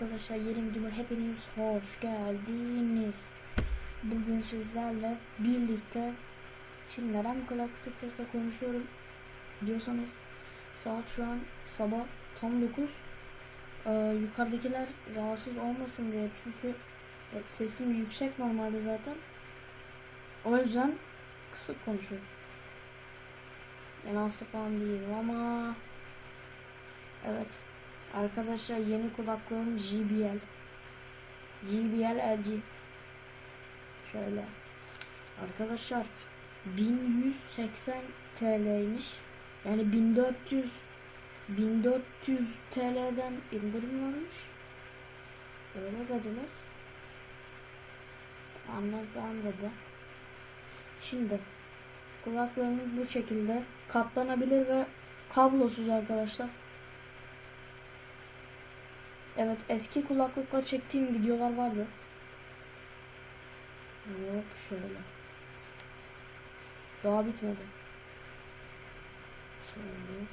Arkadaşlar yeni videoma hepiniz hoş geldiniz. Bugün sizlerle birlikte şimdi neden bu kadar kısık sesle konuşuyorum diyorsanız saat şu an sabah tam 9 ee, yukarıdakiler rahatsız olmasın diye çünkü evet, sesim yüksek normalde zaten o yüzden kısık konuşuyorum. Yani hasta falan değilim ama evet Arkadaşlar yeni kulaklığım JBL. JBL LG. Şöyle. Arkadaşlar 1180 TL'ymiş. Yani 1400 1400 TL'den indirim varmış. Öyle dediler. Anladım dedi. Şimdi kulaklığımız bu şekilde katlanabilir ve kablosuz arkadaşlar. Evet eski kulaklıkla çektiğim videolar vardı. Yok şöyle. Daha bitmedi. Şöyle.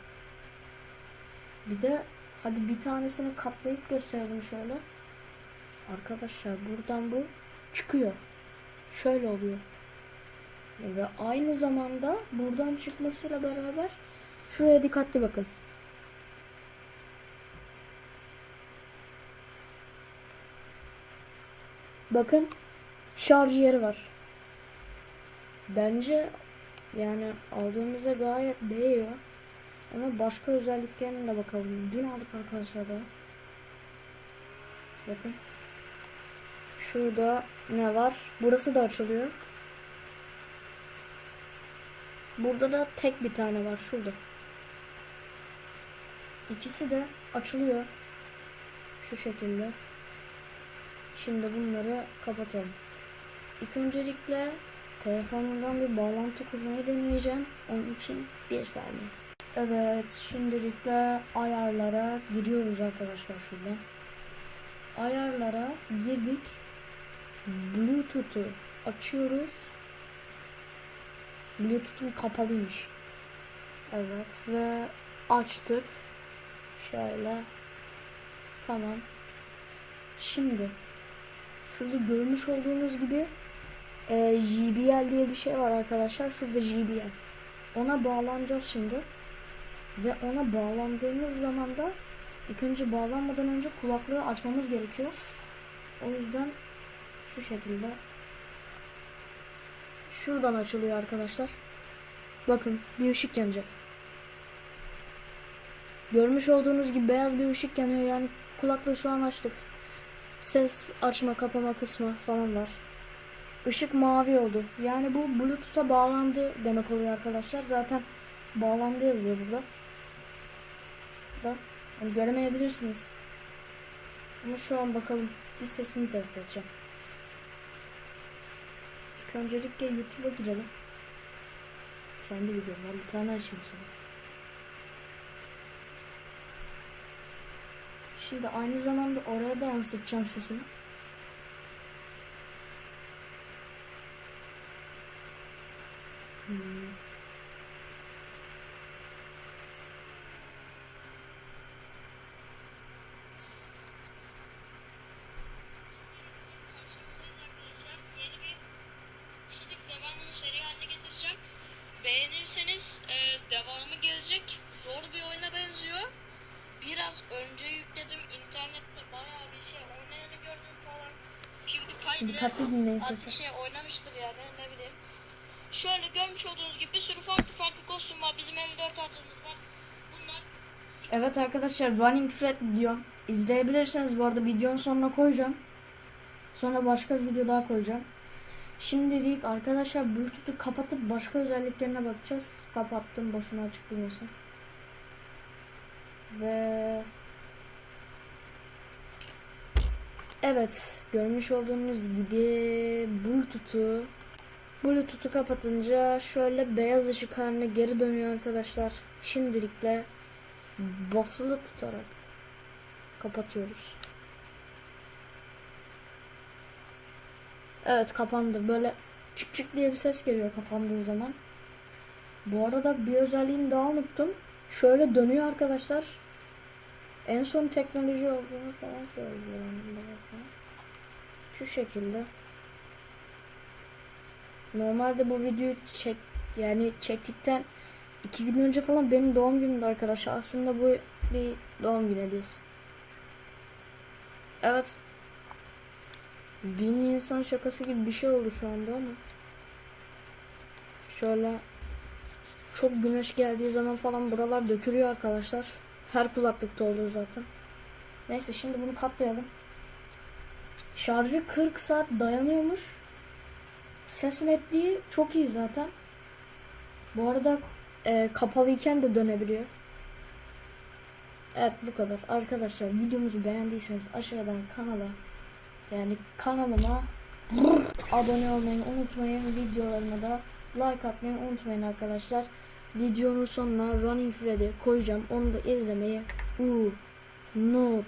Bir de hadi bir tanesini katlayıp gösterelim şöyle. Arkadaşlar buradan bu çıkıyor. Şöyle oluyor. Ve aynı zamanda buradan çıkmasıyla beraber şuraya dikkatli bakın. Bakın şarj yeri var. Bence yani aldığımıza gayet değiyor. Ama başka özelliklerine de bakalım. Dün aldık arkadaşlar da. Bakın. Şurada ne var? Burası da açılıyor. Burada da tek bir tane var. Şurada. İkisi de açılıyor. Şu şekilde. Şimdi bunları kapatalım. İlk öncelikle telefonumdan bir bağlantı kurmayı deneyeceğim. Onun için bir saniye. Evet şimdilikle ayarlara giriyoruz arkadaşlar şuradan. Ayarlara girdik. Bluetooth'u açıyoruz. Bluetooth'um kapalıymış. Evet ve açtık. Şöyle. Tamam. Şimdi Şurada görmüş olduğunuz gibi e, JBL diye bir şey var arkadaşlar. Şurada JBL. Ona bağlanacağız şimdi. Ve ona bağlandığımız zaman da ilk önce bağlanmadan önce kulaklığı açmamız gerekiyor. O yüzden şu şekilde şuradan açılıyor arkadaşlar. Bakın bir ışık yanacak. Görmüş olduğunuz gibi beyaz bir ışık yanıyor yani kulaklığı şu an açtık ses açma kapama kısmı falan var. Işık mavi oldu. Yani bu Bluetooth'a bağlandı demek oluyor arkadaşlar. Zaten bağlandı yazıyor burada. Da yani göremeyebilirsiniz. Ama şu an bakalım bir sesini test edeceğim. İlk öncelikle YouTube'a girelim. Kendi videom var. Bir tane açayım sana. Şimdi aynı zamanda oraya da yansıtacağım sesini. Hmm. Bile Dikkatli dinleyin sesi. şey oynamıştır yani ne bileyim. Şöyle görmüş olduğunuz gibi bir sürü farklı farklı kostüm var. Bizim M4 atımız var. Bunlar Evet arkadaşlar Running Fred videom. İzleyebilirsiniz bu arada videonun sonuna koyacağım. Sonra başka bir video daha koyacağım. Şimdilik arkadaşlar Bluetooth'u kapatıp başka özelliklerine bakacağız. Kapattım boşuna açık durmasın. Ve Evet görmüş olduğunuz gibi Bluetooth'u Bluetooth'u kapatınca şöyle beyaz ışık haline geri dönüyor arkadaşlar. Şimdilikle basılı tutarak kapatıyoruz. Evet kapandı. Böyle çık çık diye bir ses geliyor kapandığı zaman. Bu arada bir özelliğini daha unuttum. Şöyle dönüyor arkadaşlar. En son teknoloji olduğunu falan söylüyor. Şu şekilde. Normalde bu videoyu çek yani çektikten iki gün önce falan benim doğum günümdü arkadaşlar. Aslında bu bir doğum günü. Evet. Bin insan şakası gibi bir şey oldu şu anda ama. Şöyle çok güneş geldiği zaman falan buralar dökülüyor arkadaşlar. Her kulaklıkta oluyor zaten. Neyse şimdi bunu katlayalım. Şarjı 40 saat dayanıyormuş. Ses netliği çok iyi zaten. Bu arada e, kapalıyken de dönebiliyor. Evet bu kadar. Arkadaşlar videomuzu beğendiyseniz aşağıdan kanala yani kanalıma abone olmayı unutmayın. Videolarıma da like atmayı unutmayın arkadaşlar. Videonun sonuna Running Freddy koyacağım. Onu da izlemeyi unutmayın.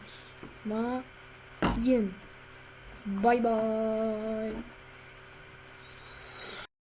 Bye bye.